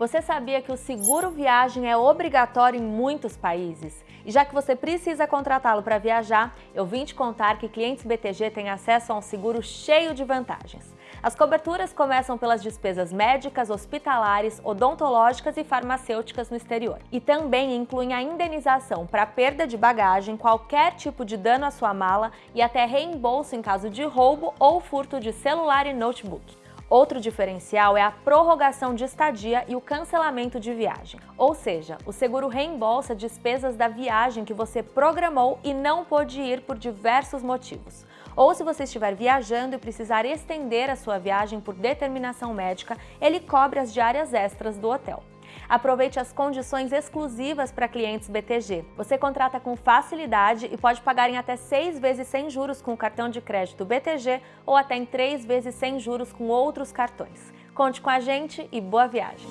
Você sabia que o seguro viagem é obrigatório em muitos países? E já que você precisa contratá-lo para viajar, eu vim te contar que clientes BTG têm acesso a um seguro cheio de vantagens. As coberturas começam pelas despesas médicas, hospitalares, odontológicas e farmacêuticas no exterior. E também incluem a indenização para perda de bagagem, qualquer tipo de dano à sua mala e até reembolso em caso de roubo ou furto de celular e notebook. Outro diferencial é a prorrogação de estadia e o cancelamento de viagem. Ou seja, o seguro reembolsa despesas da viagem que você programou e não pôde ir por diversos motivos. Ou se você estiver viajando e precisar estender a sua viagem por determinação médica, ele cobre as diárias extras do hotel. Aproveite as condições exclusivas para clientes BTG. Você contrata com facilidade e pode pagar em até 6 vezes sem juros com o cartão de crédito BTG ou até em 3 vezes sem juros com outros cartões. Conte com a gente e boa viagem!